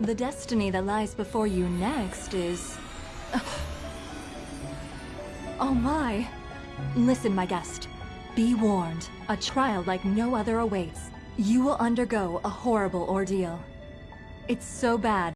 The destiny that lies before you next is... Oh my! Listen, my guest. Be warned. A trial like no other awaits. You will undergo a horrible ordeal. It's so bad